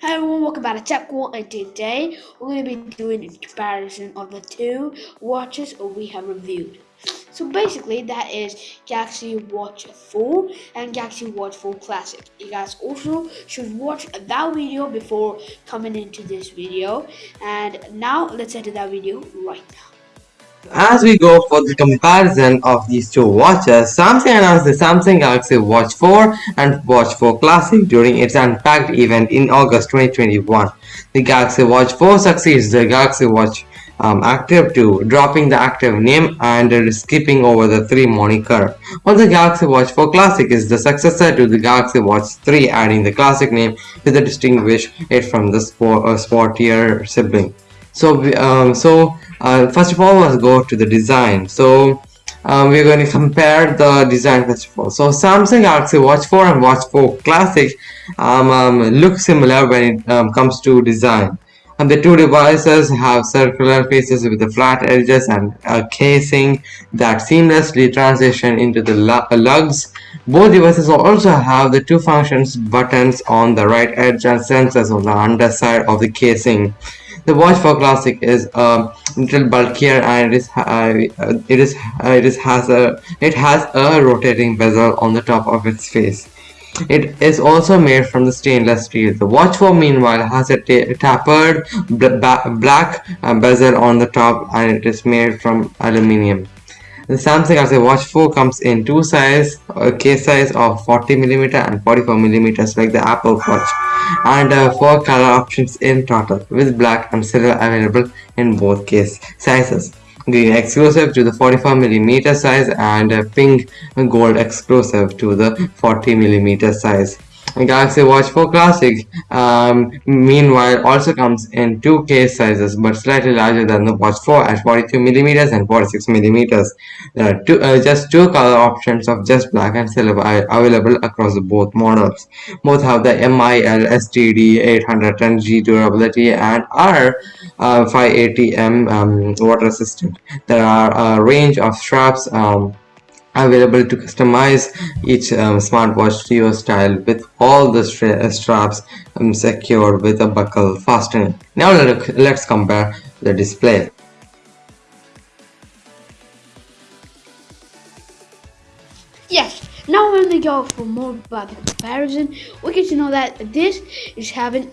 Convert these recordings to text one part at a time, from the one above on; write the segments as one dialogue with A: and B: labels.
A: Hi everyone, welcome back to Tech World and today we're going to be doing a comparison of the two watches we have reviewed. So basically that is Galaxy Watch 4 and Galaxy Watch 4 Classic. You guys also should watch that video before coming into this video and now let's to that video right now.
B: As we go for the comparison of these two watches, Samsung announced the Samsung Galaxy Watch 4 and Watch 4 Classic during its Unpacked event in August 2021. The Galaxy Watch 4 succeeds the Galaxy Watch um, Active 2, dropping the Active name and skipping over the 3 moniker, while the Galaxy Watch 4 Classic is the successor to the Galaxy Watch 3, adding the Classic name to distinguish it from the sport, uh, sportier sibling. So, um, so uh, first of all let's go to the design so um, we're going to compare the design first of all so Samsung Galaxy Watch 4 and Watch 4 Classic um, um, look similar when it um, comes to design and the two devices have circular faces with the flat edges and a casing that seamlessly transition into the lugs. Both devices also have the two functions buttons on the right edge and sensors on the underside of the casing. The Watch 4 Classic is a little bulkier and it is uh, it is uh, it is has a it has a rotating bezel on the top of its face. It is also made from the stainless steel. The Watch 4 meanwhile has a tapered black uh, bezel on the top and it is made from aluminium. The Samsung as a Watch 4 comes in two size, a case size of 40mm and 44mm like the Apple Watch and uh, four color options in total with black and silver available in both case sizes. Green exclusive to the 44mm size and uh, pink gold exclusive to the 40mm size. Galaxy Watch 4 Classic um, meanwhile also comes in two case sizes but slightly larger than the Watch 4 at 42mm and 46mm. There are two, uh, just two color options of just black and silver available across both models. Both have the MIL STD 810G durability and are uh, 5ATM um, water resistant. There are a range of straps um, available to customize each um, smartwatch to your style with all the uh, straps um, secured with a buckle fastening. Now let's compare the display.
A: Yes, now when we're go for more about the comparison. We get to know that this is having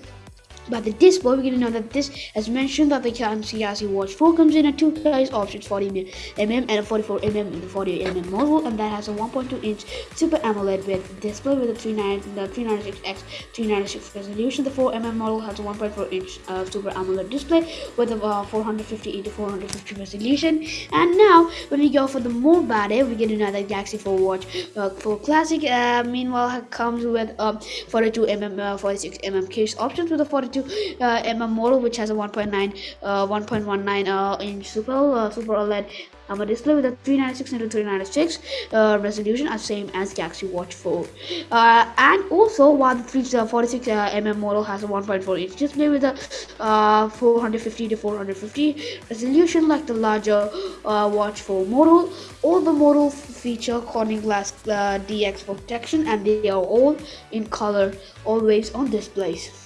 A: but the display, we're to know that this, as mentioned, that the Galaxy Watch 4 comes in a two size options 40mm and a 44mm in the 40mm model, and that has a 1.2 inch Super AMOLED with display with a 396x 396 resolution. The 4mm model has a 1.4 inch uh, Super AMOLED display with a uh, 450 into 450 resolution. And now, when we go for the more it, we get another Galaxy 4 Watch uh, 4 Classic. Uh, meanwhile, comes with um, 42mm, 46mm case options with a 42 to uh, mm model which has a 1.9 uh, 1.19 uh, inch super uh, super OLED um, a display with a 396 into 396 uh, resolution as same as Galaxy Watch 4 uh, and also while the 346 uh, mm model has a 1.4 inch display with a uh, 450 to 450 resolution like the larger uh, Watch 4 model. All the models feature Corning Glass uh, DX protection and they are all in color always on displays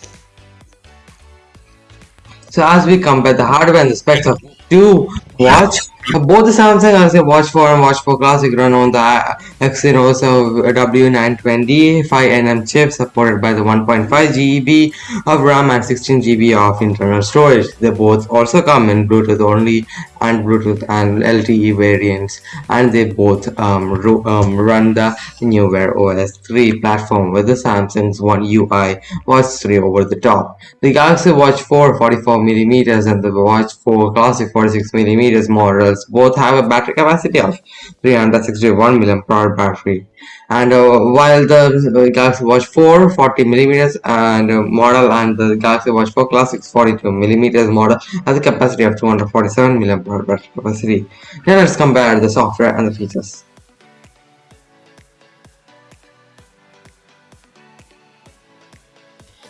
B: so as we compare the hardware and the specs of two watch both the Samsung Galaxy Watch 4 and Watch 4 Classic run on the Exynos W920 5nm chip supported by the 1.5 GB of RAM and 16 GB of internal storage. They both also come in Bluetooth only and Bluetooth and LTE variants and they both um, um, run the new Wear OS 3 platform with the Samsung's One UI Watch 3 over the top. The Galaxy Watch 4 44mm and the Watch 4 Classic 46mm models both have a battery capacity of 361 mAh battery and uh, while the Galaxy Watch 4 40 millimeters and uh, model and the Galaxy Watch 4 Classic 42 millimeters model has a capacity of 247 mAh battery capacity. Now let's compare the software and the features.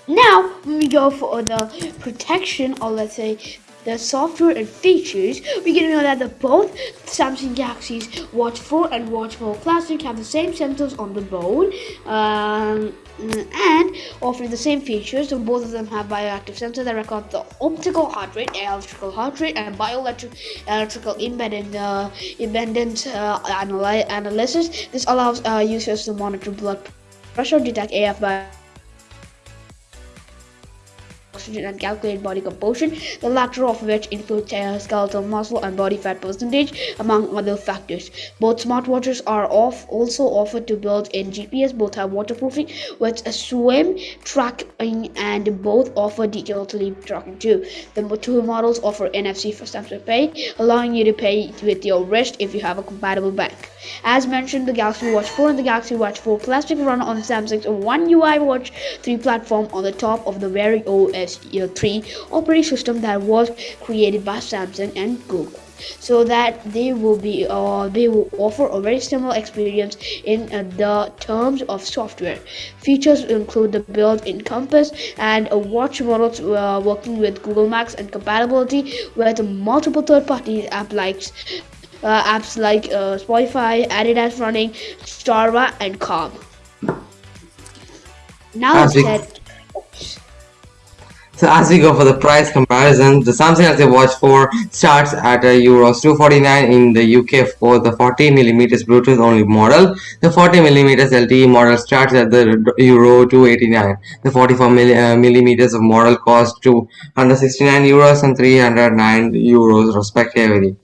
A: Now, when we go for the protection or let's say the software and features, we to know that the both Samsung Galaxy's Watch 4 and Watch 4 Classic have the same sensors on the bone. Um, and offer the same features. So both of them have bioactive sensors that record the optical heart rate, electrical heart rate, and bioelectric electrical impedance uh, impedance uh, analy- analysis. This allows uh, users to monitor blood pressure, detect AF by oxygen and calculate body composition, the latter of which include uh, skeletal muscle and body fat percentage, among other factors. Both smartwatches are off, also offered to build in GPS. Both have waterproofing with a swim tracking, and both offer detailed sleep tracking too. The two models offer NFC for Samsung Pay, allowing you to pay with your wrist if you have a compatible bank. As mentioned, the Galaxy Watch 4 and the Galaxy Watch 4 Classic run on Samsung's One UI Watch 3 platform on the top of the Wear OS 3 operating system that was created by Samsung and Google so that they will be uh, they will offer a very similar experience in uh, the terms of software. Features include the built-in compass and a watch models uh, working with google maps and compatibility with multiple third-party app like uh, apps like uh, spotify adidas running strava and calm. Now
B: As
A: that
B: So as we go for the price comparison, the Samsung Galaxy Watch 4 starts at uh, Euros 249 in the UK for the 40mm Bluetooth only model. The 40mm LTE model starts at the Euro 289. The 44mm of model costs 269 euros and 309 euros respectively.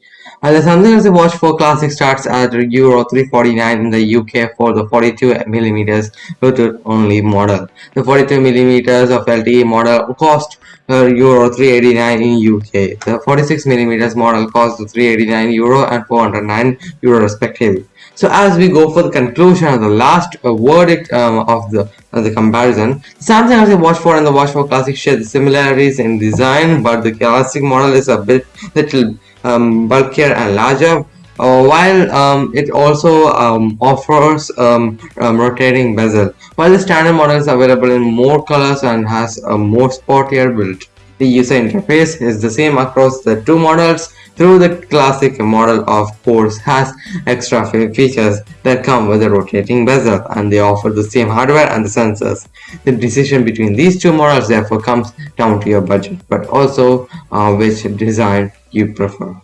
B: And the Samsung Galaxy Watch 4 Classic starts at Euro 349 in the UK for the 42mm Bluetooth only model. The 42mm of LTE model cost uh, Euro 389 in UK. The 46mm model cost 389 Euro and 409 Euro respectively. So as we go for the conclusion of the last uh, verdict um, of the of the comparison, Samsung Galaxy Watch 4 and the Watch 4 Classic share the similarities in design, but the Classic model is a bit little um, bulkier and larger. Uh, while um, it also um, offers um, um, rotating bezel, while the standard model is available in more colors and has a more sportier build. The user interface is the same across the two models, through the classic model of course has extra features that come with a rotating bezel and they offer the same hardware and the sensors. The decision between these two models therefore comes down to your budget but also uh, which design you prefer.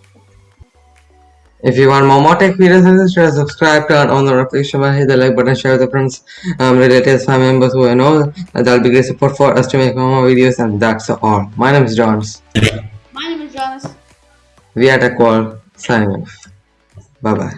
B: If you want more, more tech videos and just subscribe, turn on the notification bell, hit the like button, share with your friends, um, relatives, family members who you know. That'll be great support for us to make more videos. And that's all. My name is Johns.
A: my name is Jonas
B: We are Tech call signing off. Bye bye.